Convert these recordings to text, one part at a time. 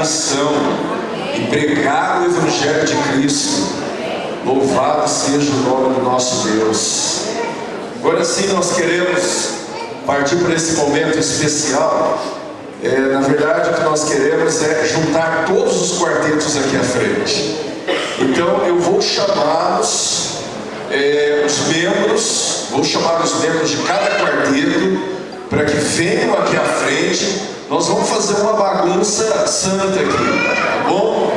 missão e pregar o Evangelho de Cristo. Louvado seja o nome do nosso Deus. Agora sim, nós queremos partir para esse momento especial. É, na verdade, o que nós queremos é juntar todos os quartetos aqui à frente. Então, eu vou chamá-los, é, os membros, vou chamar os membros de cada quarteto para que venham aqui à frente. Nós vamos fazer uma bagunça santa aqui, tá bom?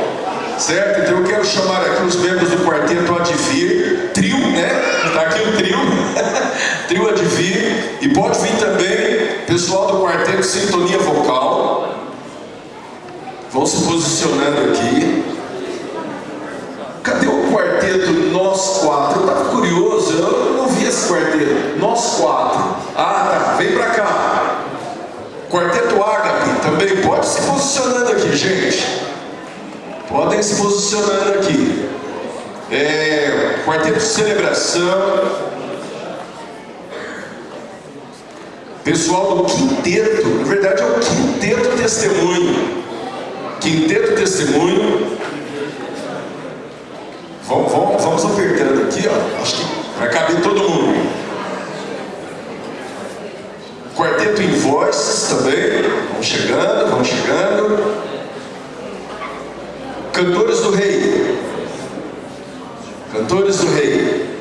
Certo? Então eu quero chamar aqui os membros do quarteto Advir, trio, né? Está aqui o trio, trio Advir, e pode vir também pessoal do quarteto Sintonia Vocal. Vão se posicionando aqui. Cadê o quarteto Nós Quatro? Eu estava curioso, eu não vi esse quarteto. Nós Quatro. Ah, tá, vem pra cá. Quarteto também pode se posicionando aqui, gente. Podem se posicionando aqui. É, quarteto de celebração. Pessoal do quinteto, na verdade é o quinteto testemunho. Quinteto testemunho. Vamos, vamos, vamos apertando aqui, ó. Acho que vai caber todo mundo. Quarteto em voz também. Vamos chegando, vamos chegando. Cantores do Rei. Cantores do Rei.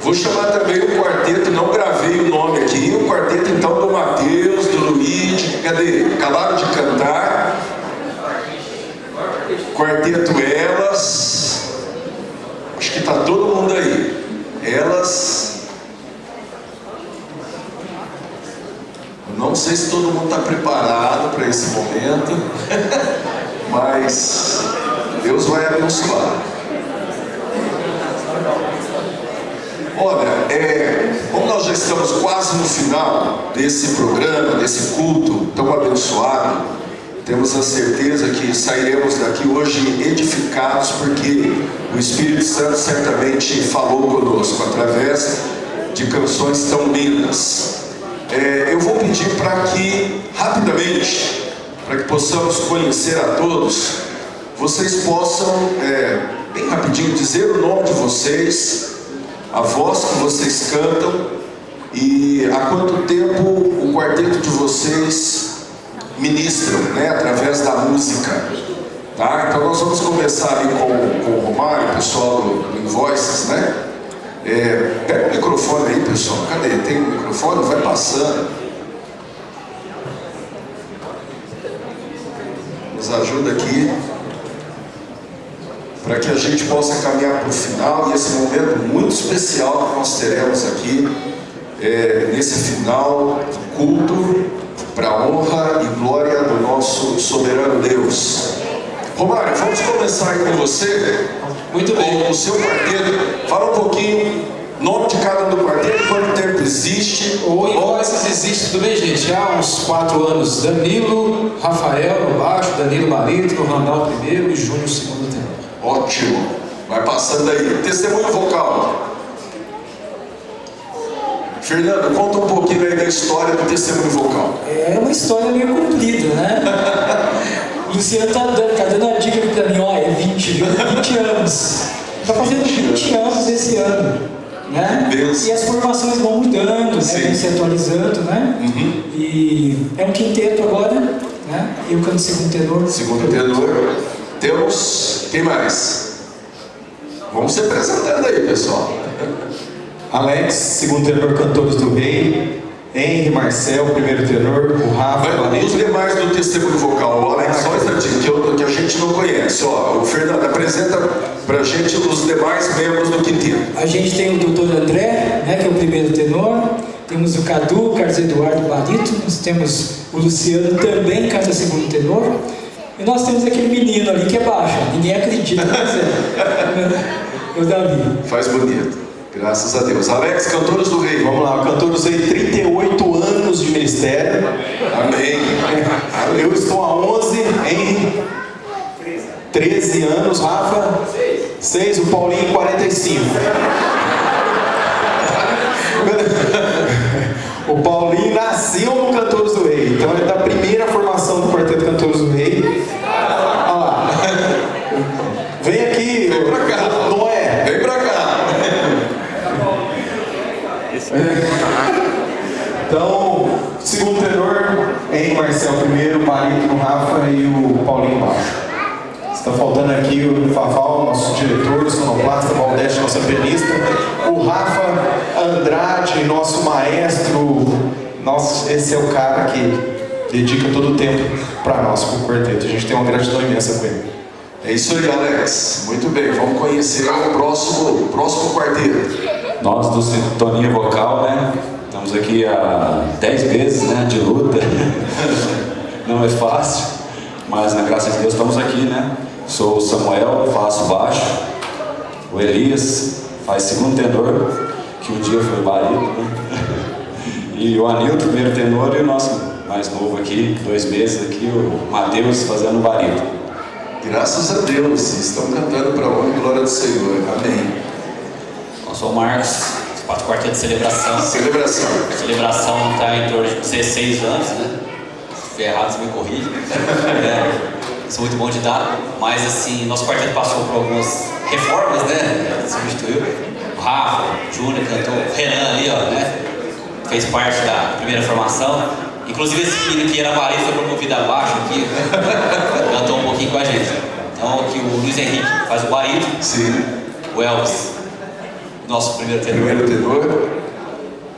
Vou chamar também o quarteto, não gravei o nome aqui, o quarteto então do Mateus, do Luiz, cadê? Acabaram de cantar. Quarteto Elas. Acho que está todo mundo aí. Elas. Não sei se todo mundo está preparado para esse momento, mas Deus vai abençoar. Olha, é, como nós já estamos quase no final desse programa, desse culto tão abençoado, temos a certeza que sairemos daqui hoje edificados, porque o Espírito Santo certamente falou conosco através de canções tão lindas. É, eu vou pedir para que, rapidamente, para que possamos conhecer a todos, vocês possam, é, bem rapidinho, dizer o nome de vocês, a voz que vocês cantam e há quanto tempo o quarteto de vocês ministram, né, através da música. Tá? Então nós vamos começar ali com, com o Romário, o pessoal do, do Invoices, né? É, pega o microfone aí, pessoal. Cadê? Tem o um microfone? Vai passando. Nos ajuda aqui. Para que a gente possa caminhar para o final e esse momento muito especial que nós teremos aqui, é, nesse final culto, para honra e glória do nosso soberano Deus. Romário, vamos começar aí com você. Muito bem. Com o seu quarteto. Fala um pouquinho, nome de cada um do quarteto, quanto tempo existe. O Invoices existe, tudo bem, gente? Há uns quatro anos. Danilo, Rafael no baixo, Danilo Marito, Randall primeiro e Júnior segundo tenor. Ótimo. Vai passando aí. Testemunho vocal. Fernando, conta um pouquinho aí da história do testemunho vocal. É uma história meio comprida, né? Luciano tá dando, tá dando a dica pra mim, ó, é 20, viu? 20 anos. Tá fazendo 20 anos esse ano. Né? Deus. E as formações vão mudando, né? Sim. vão se atualizando, né? Uhum. E é um quinteto agora, né? Eu canto segundo tenor. Segundo tenor. Temos. Quem mais? Vamos se apresentando aí, pessoal. Alex, segundo tenor Cantores do Rei. Henry, Marcel, primeiro tenor. O Rafa, Vai, os demais do testemunho vocal, o Alex, só um instantinho, que, eu- que a gente não conhece. Ó, o Fernando, apresenta pra gente os demais membros do quinteto. A gente tem o doutor André, né, que é o primeiro tenor. Temos o Cadu, Carlos Eduardo Barito. Nós temos o Luciano, também canta segundo tenor. E nós temos aquele menino ali que é baixo. Ninguém acredita, mas é. O Davi. Faz bonito. Graças a Deus. Alex, cantores do rei. Vamos lá, Cantores do Rei, 38 anos de ministério. Amém. Eu estou há 11, Henry. 13 anos, Rafa. 6, o Paulinho, 45. O Paulinho nasceu no Cantores do Rei. Então é da primeira formação do Quarteto Cantores do Rei. Olha lá. Vem aqui, Vem pra cá. Noé. Vem pra cá. Então, segundo tenor, em Marcel primeiro, Marito Rafa e o Paulinho baixo. Está faltando aqui o Fafal, nosso diretor, sonoplasta, Valdete, nossa pianista, o Rafa Andrade, nosso maestro. Nossa, esse é o cara que dedica todo o tempo para nós, com o quarteto. A gente tem uma gratidão imensa com ele. É isso aí, Alex. Muito bem, vamos conhecer o próximo, o próximo quarteto. Nós do Sintonia Vocal, né? Estamos aqui há 10 meses né, de luta. Não é fácil, mas na graça de Deus estamos aqui, né? Sou o Samuel, faço baixo. O Elias faz segundo tenor, que um dia foi barito, né? E o Anilton, primeiro tenor, e o nosso mais novo aqui, dois meses aqui, o Matheus fazendo barito. Graças a Deus, estão cantando para a honra e glória do Senhor. Amém. Sou o Marcos, quatro quarteto de celebração. Celebração. A celebração está em torno de 16 anos, né? Se estiver errado, você me corrige. É, sou muito bom de dar, mas assim, nosso quarteto passou por algumas reformas, né? Substituiu. O Rafa, o Júnior cantou, o Renan ali, ó, né? Fez parte da primeira formação. Inclusive esse menino que era marido foi promovido abaixo aqui, cantou um pouquinho com a gente. Então aqui o Luiz Henrique faz o barito, Sim. o Elvis, nosso primeiro tenor. Primeiro tenor.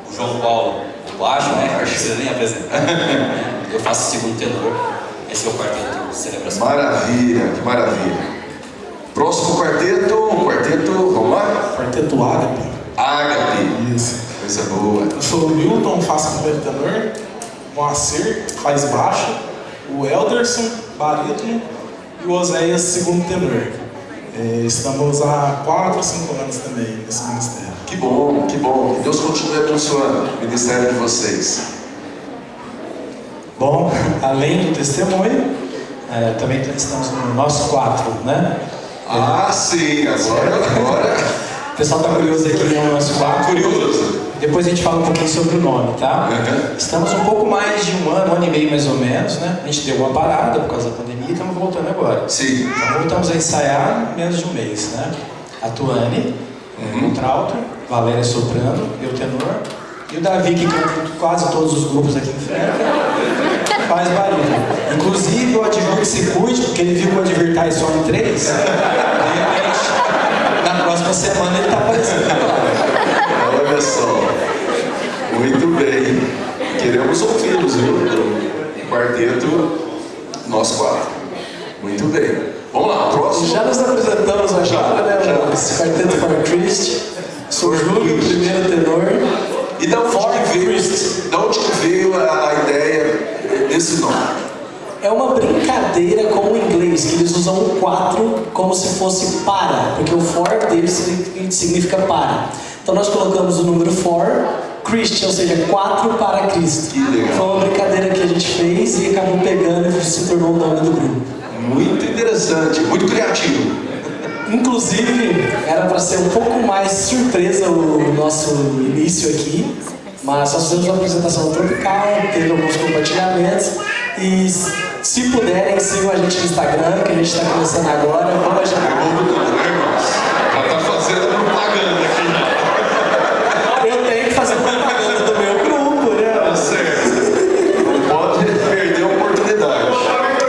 O João Paulo, o baixo, né? Não precisa nem apresentar. Eu faço o segundo tenor. Esse é o quarteto de celebração. Maravilha, que maravilha. Próximo quarteto, o quarteto, vamos lá? Quarteto Ágape. Ágape. Isso. Coisa boa. Eu sou o Milton, faço primeiro tenor. O Moacir faz baixo. O Elderson, barítono. E o Oséias, segundo tenor. É, estamos há 4, 5 anos também nesse ministério. Que bom, que bom. Que Deus continue abençoando o ministério de vocês. Bom, além do testemunho, é, também estamos no nosso quatro, né? Ah, sim, agora, agora. O pessoal está curioso aqui no nosso quatro. Curioso. Depois a gente fala um pouquinho sobre o nome, tá? Uhum. Estamos um pouco mais de um ano, um ano e meio mais ou menos, né? A gente deu uma parada por causa da pandemia e estamos voltando agora. Sim. Então voltamos a ensaiar menos de um mês, né? A Tuane, Uhum. contralto, Valéria soprano, eu tenor, e o Davi, que canta quase todos os grupos aqui em frente, faz barulho. Inclusive o que se cuide, porque ele viu que o Advir tá em Sony 3, de repente, na próxima semana ele tá aparecendo. Olha só. Muito bem. Queremos ouvi-los, viu? Do nós quatro. Muito bem. Vamos lá, próximo. Já nos apresentamos agora, né? Já. Esse quarteto for Christ. Sou Júlio, primeiro tenor. E da onde veio, da onde veio a, a ideia desse nome? É uma brincadeira com o inglês, que eles usam o 4 como se fosse para, porque o for deles signi- significa para. Então nós colocamos o número for, Christ, ou seja, 4 para Cristo. Que legal. Foi uma brincadeira que a gente fez e acabou pegando e se tornou o nome do grupo. Muito interessante, muito criativo. Inclusive, era para ser um pouco mais surpresa o nosso início aqui, mas nós fizemos uma apresentação tropical, teve alguns compartilhamentos e se puderem, sigam a gente no Instagram, que a gente está começando agora. Vamos já. Ela tá fazendo propaganda aqui. Eu tenho que fazer propaganda do meu grupo, né? Tá certo. Não pode perder a oportunidade.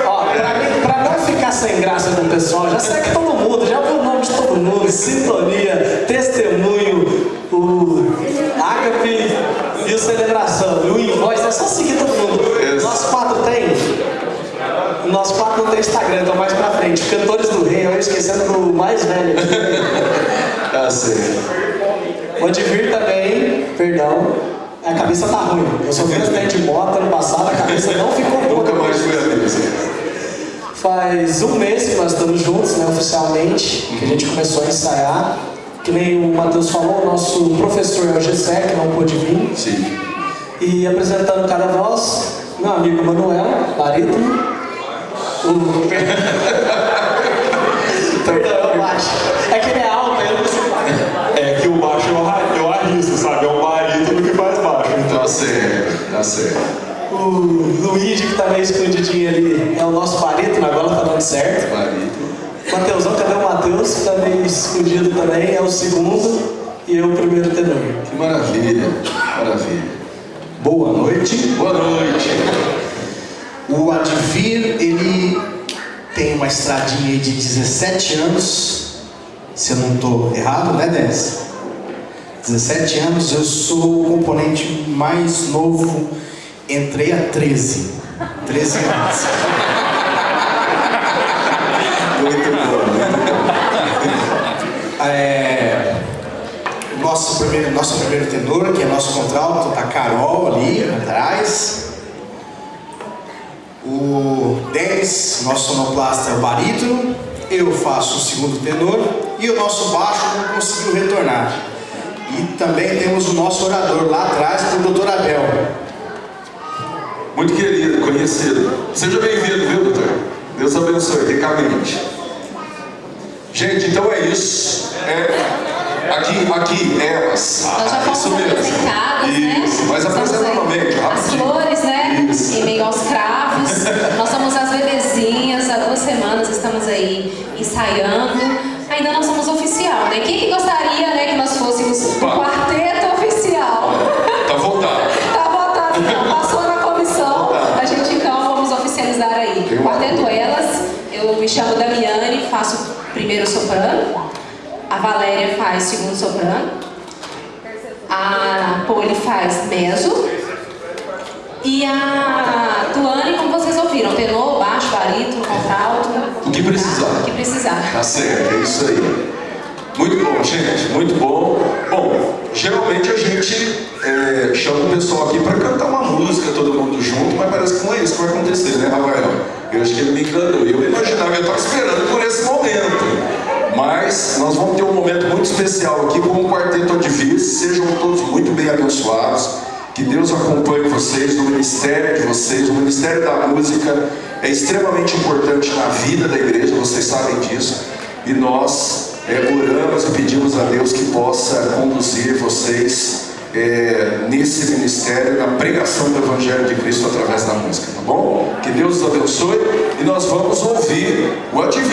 Ó, pra, mim- pra não ficar sem graça com o pessoal, já segue todo mundo, já viu o mundo, Sintonia, Testemunho, o Agape e o Celebração, e o Invoice, é só seguir todo mundo. Nós quatro tem. Nosso quatro não tem Instagram, então mais pra frente. Cantores do Rei, eu esquecendo do mais velho aqui. Tá certo. O Advir também, perdão, a cabeça tá ruim. Eu sofri um acidente de moto ano passado, a cabeça não ficou Faz um mês que nós estamos juntos, né, oficialmente, que a gente começou a ensaiar. Que nem o Matheus falou, o nosso professor é o Gessé, que não pôde vir. Sim. E apresentando cada voz, meu amigo Manuel, barítono. O... Perdão, eu baixo. É que ele é alto, eu não consigo É que o baixo eu, arra- eu arrisco, sabe? É o barítono que faz baixo. Então, Tá certo, tá certo. o Luiz escondidinho ali é o nosso barítono, tá certo. Mateusão, cadê o Mateus? Que tá meio escondido também, é o segundo e eu o primeiro tenor. Que maravilha, maravilha. Boa noite. Boa noite. O Advir, ele tem uma estradinha de 17 anos. Se eu não estou errado, né, Dez? 17 anos, eu sou o componente mais novo, entrei a 13. 13 anos. Muito bom, muito bom. É, nosso, primeiro, nosso primeiro tenor, que é nosso contralto, tá Carol ali atrás. O Denis, nosso sonoplasta, é o barítono. Eu faço o segundo tenor. E o nosso baixo não conseguiu retornar. E também temos o nosso orador lá atrás, o doutor Abel. Muito querido, conhecido. Seja bem-vindo, viu, doutor? Deus abençoe, ricamente. Gente, então é isso. É, aqui, aqui, elas. Nós já fomos isso mesmo. apresentadas, né? Isso, mas apresenta novamente, As rapidinho. flores, né? Isso. Em meio aos cravos. Nós somos as bebezinhas, há duas semanas estamos aí ensaiando. Ainda não somos oficial, né? Quem que gostaria, né, que nós fôssemos Opa. quarteto oficial? Tá voltado. Tá votado, então, passou na comissão. A gente então vamos oficializar aí. Quarteto Elas, eu me chamo Damiane, faço primeiro soprano. A Valéria faz segundo soprano. A Poli faz mezzo. E a Tuane, como vocês ouviram, tenor, baixo, barítono, contralto. O que precisar. O que precisar. Tá certo, é isso aí. Muito bom, gente, muito bom. Bom, geralmente a gente é, chama o pessoal aqui para cantar uma música, todo mundo junto, mas parece que não é isso que vai acontecer, né, Rafael? Eu acho que ele me enganou. Eu imaginava, eu estava esperando por esse momento. Mas nós vamos ter um momento muito especial aqui com o Quarteto Advis. Sejam todos muito bem abençoados. Que Deus acompanhe vocês no ministério de vocês. O ministério da música é extremamente importante na vida da igreja, vocês sabem disso. E nós é, oramos e pedimos a Deus que possa conduzir vocês é, nesse ministério, na pregação do Evangelho de Cristo através da música, tá bom? Que Deus os abençoe e nós vamos ouvir o Advir.